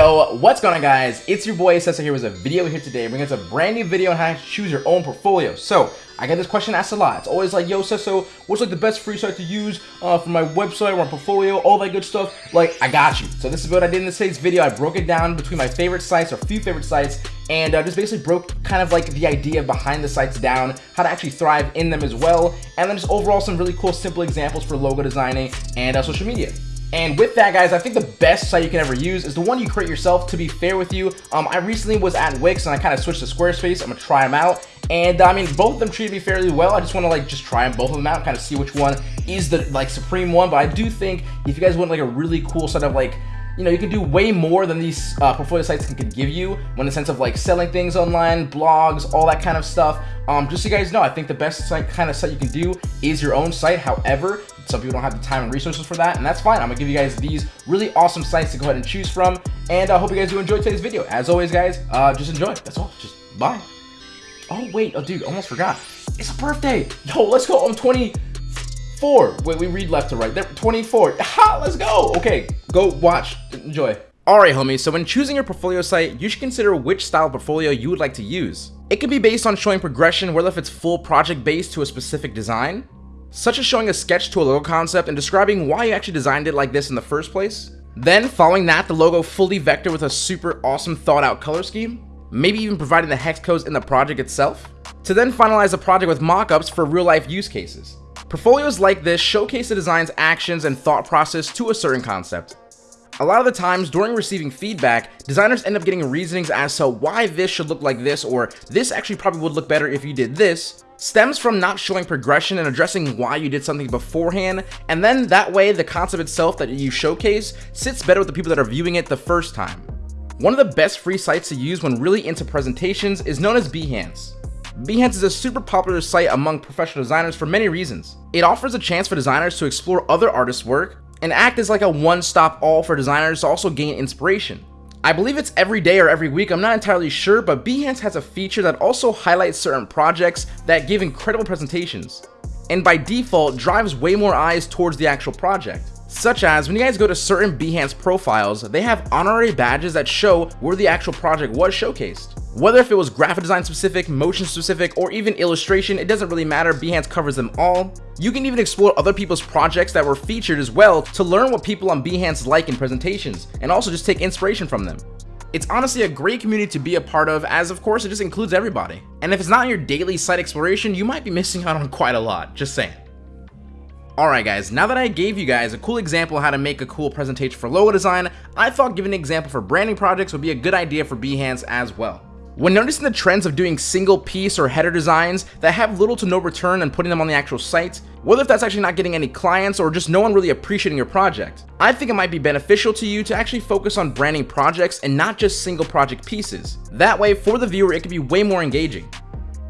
Yo, what's going on guys? It's your boy Sessa here with a video here today, bringing us a brand new video on how to choose your own portfolio. So, I get this question asked a lot. It's always like, yo Sesso, what's like the best free site to use uh, for my website or my portfolio, all that good stuff? Like, I got you. So this is what I did in today's video. I broke it down between my favorite sites or few favorite sites and uh, just basically broke kind of like the idea behind the sites down, how to actually thrive in them as well, and then just overall some really cool simple examples for logo designing and uh, social media. And with that, guys, I think the best site you can ever use is the one you create yourself. To be fair with you, um, I recently was at Wix and I kind of switched to Squarespace. I'm gonna try them out. And I mean, both of them treated me fairly well. I just want to like just try them both of them out, kind of see which one is the like supreme one. But I do think if you guys want like a really cool set of like you know, you can do way more than these uh, portfolio sites can, can give you when the sense of like selling things online, blogs, all that kind of stuff. Um, just so you guys know, I think the best site, kind of site you can do is your own site. However, some people don't have the time and resources for that, and that's fine. I'm gonna give you guys these really awesome sites to go ahead and choose from. And I hope you guys do enjoy today's video. As always, guys, uh, just enjoy. That's all. Just bye. Oh, wait. Oh, dude, almost forgot. It's a birthday. Yo, let's go. I'm 24. Wait, we read left to right. There, 24. Ha, let's go. Okay, go watch. Enjoy. Alright homies, so when choosing your portfolio site, you should consider which style portfolio you would like to use. It can be based on showing progression, whether if it's full project based to a specific design, such as showing a sketch to a logo concept and describing why you actually designed it like this in the first place. Then, following that, the logo fully vector with a super awesome thought out color scheme, maybe even providing the hex codes in the project itself, to then finalize the project with mockups for real life use cases. Portfolios like this showcase the design's actions and thought process to a certain concept. A lot of the times during receiving feedback, designers end up getting reasonings as to why this should look like this or this actually probably would look better if you did this, stems from not showing progression and addressing why you did something beforehand, and then that way the concept itself that you showcase sits better with the people that are viewing it the first time. One of the best free sites to use when really into presentations is known as Behance. Behance is a super popular site among professional designers for many reasons. It offers a chance for designers to explore other artists' work and act as like a one-stop all for designers to also gain inspiration. I believe it's every day or every week, I'm not entirely sure, but Behance has a feature that also highlights certain projects that give incredible presentations, and by default drives way more eyes towards the actual project. Such as, when you guys go to certain Behance profiles, they have honorary badges that show where the actual project was showcased. Whether if it was graphic design specific, motion specific, or even illustration, it doesn't really matter, Behance covers them all. You can even explore other people's projects that were featured as well to learn what people on Behance like in presentations, and also just take inspiration from them. It's honestly a great community to be a part of as of course it just includes everybody. And if it's not your daily site exploration, you might be missing out on quite a lot, just saying. Alright guys, now that I gave you guys a cool example how to make a cool presentation for logo design, I thought giving an example for branding projects would be a good idea for Behance as well. When noticing the trends of doing single piece or header designs that have little to no return and putting them on the actual site, whether if that's actually not getting any clients or just no one really appreciating your project, I think it might be beneficial to you to actually focus on branding projects and not just single project pieces. That way, for the viewer, it can be way more engaging.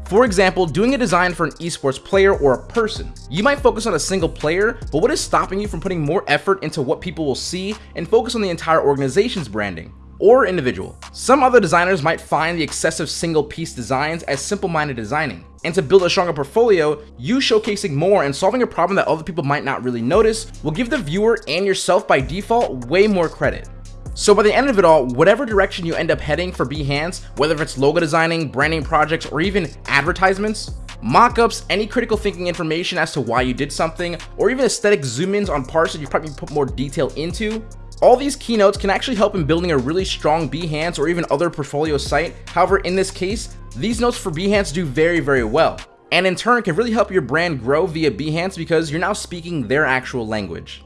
For example, doing a design for an esports player or a person. You might focus on a single player, but what is stopping you from putting more effort into what people will see and focus on the entire organization's branding? Or individual. Some other designers might find the excessive single piece designs as simple-minded designing. And to build a stronger portfolio, you showcasing more and solving a problem that other people might not really notice will give the viewer and yourself by default way more credit. So by the end of it all, whatever direction you end up heading for Behance, whether it's logo designing, branding projects, or even advertisements, mockups, any critical thinking information as to why you did something, or even aesthetic zoom-ins on parts that you probably put more detail into, all these keynotes can actually help in building a really strong Behance or even other portfolio site. However, in this case, these notes for Behance do very, very well. And in turn can really help your brand grow via Behance because you're now speaking their actual language.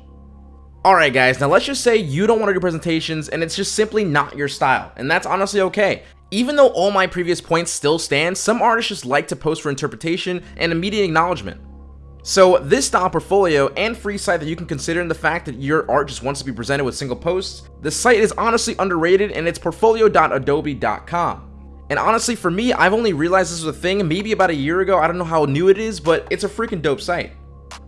Alright guys, now let's just say you don't want to do presentations and it's just simply not your style, and that's honestly okay. Even though all my previous points still stand, some artists just like to post for interpretation and immediate acknowledgement. So this style portfolio and free site that you can consider in the fact that your art just wants to be presented with single posts, the site is honestly underrated and it's portfolio.adobe.com. And honestly, for me, I've only realized this was a thing maybe about a year ago. I don't know how new it is, but it's a freaking dope site.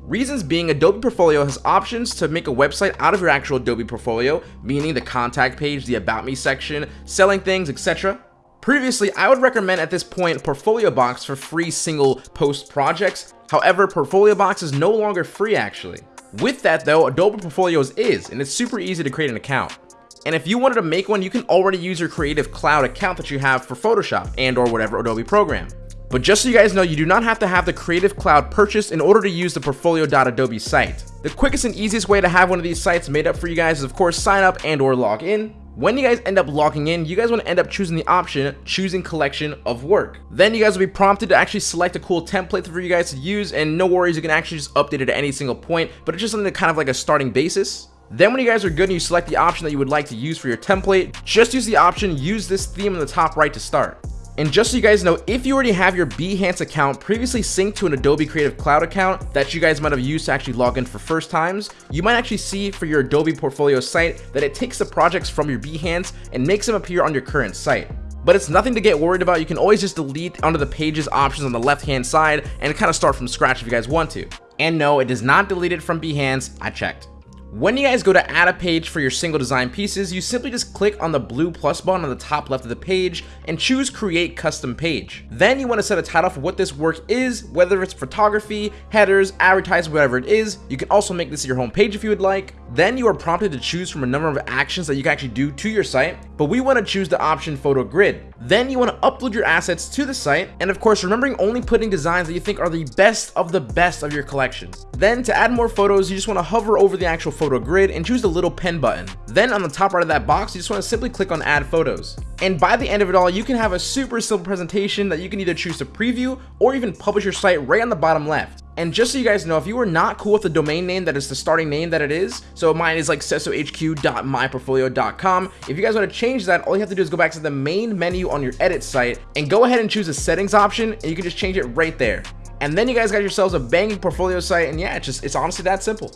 Reasons being, Adobe Portfolio has options to make a website out of your actual Adobe Portfolio, meaning the contact page, the About Me section, selling things, etc. Previously, I would recommend at this point Portfolio Box for free single post projects. However, Portfolio Box is no longer free actually. With that though, Adobe Portfolios is, and it's super easy to create an account. And if you wanted to make one, you can already use your Creative Cloud account that you have for Photoshop and or whatever Adobe program. But just so you guys know, you do not have to have the Creative Cloud purchased in order to use the Portfolio.adobe site. The quickest and easiest way to have one of these sites made up for you guys is of course sign up and or log in. When you guys end up logging in, you guys want to end up choosing the option, choosing collection of work. Then you guys will be prompted to actually select a cool template for you guys to use and no worries, you can actually just update it at any single point, but it's just something kind of like a starting basis. Then when you guys are good and you select the option that you would like to use for your template, just use the option use this theme in the top right to start. And just so you guys know, if you already have your Behance account previously synced to an Adobe Creative Cloud account that you guys might have used to actually log in for first times, you might actually see for your Adobe portfolio site that it takes the projects from your Behance and makes them appear on your current site but it's nothing to get worried about. You can always just delete under the pages options on the left hand side and kind of start from scratch if you guys want to. And no, it does not delete it from Behance. I checked. When you guys go to add a page for your single design pieces, you simply just click on the blue plus button on the top left of the page and choose create custom page. Then you want to set a title for what this work is, whether it's photography, headers, advertising, whatever it is. You can also make this your home page if you would like. Then you are prompted to choose from a number of actions that you can actually do to your site, but we want to choose the option photo grid. Then you want to upload your assets to the site, and of course remembering only putting designs that you think are the best of the best of your collection. Then to add more photos, you just want to hover over the actual photo grid and choose the little pen button. Then on the top right of that box, you just want to simply click on add photos. And by the end of it all, you can have a super simple presentation that you can either choose to preview or even publish your site right on the bottom left. And just so you guys know, if you are not cool with the domain name that is the starting name that it is, so mine is like sesohq.myportfolio.com. If you guys want to change that, all you have to do is go back to the main menu on your edit site and go ahead and choose the settings option and you can just change it right there. And then you guys got yourselves a banging portfolio site and yeah, it's just, it's honestly that simple.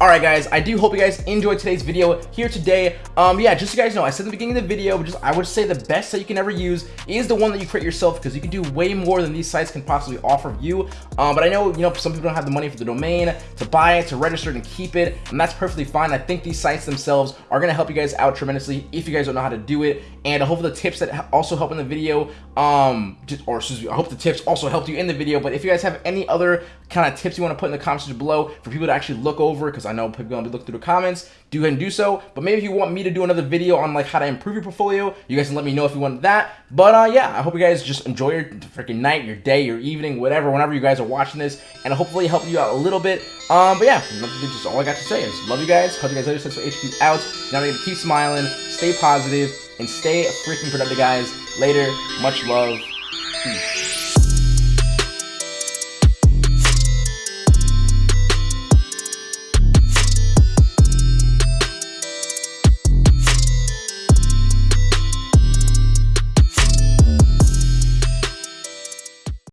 Alright guys, I do hope you guys enjoyed today's video here today. Um, yeah, just so you guys know, I said in the beginning of the video, just I would say the best that you can ever use is the one that you create yourself because you can do way more than these sites can possibly offer you. Um, but I know, you know, some people don't have the money for the domain, to buy it, to register and keep it, and that's perfectly fine. I think these sites themselves are going to help you guys out tremendously if you guys don't know how to do it. And I hope the tips that also help in the video, um, just, or excuse me, I hope the tips also helped you in the video. But if you guys have any other kind of tips you want to put in the comments below for people to actually look over, because I know people to be looking through the comments, do ahead and do so. But maybe if you want me to do another video on like how to improve your portfolio, you guys can let me know if you want that. But uh, yeah, I hope you guys just enjoy your freaking night, your day, your evening, whatever, whenever you guys are watching this, and hopefully help you out a little bit. Um, but yeah, just all I got to say is love you guys. Hope you guys later. For HQ out. Now we going to keep smiling, stay positive, and stay freaking productive, guys. Later. Much love. Peace.